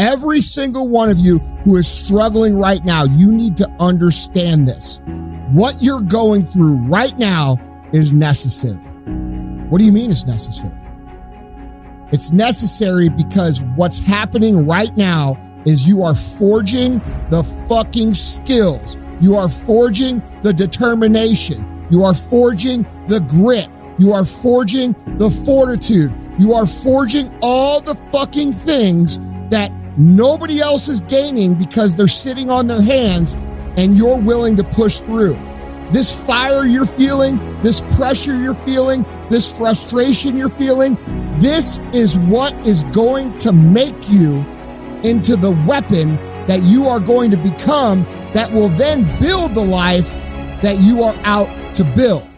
Every single one of you who is struggling right now, you need to understand this. What you're going through right now is necessary. What do you mean it's necessary? It's necessary because what's happening right now is you are forging the fucking skills. You are forging the determination. You are forging the grit. You are forging the fortitude. You are forging all the fucking things that nobody else is gaining because they're sitting on their hands and you're willing to push through. This fire you're feeling, this pressure you're feeling, this frustration you're feeling, this is what is going to make you into the weapon that you are going to become that will then build the life that you are out to build.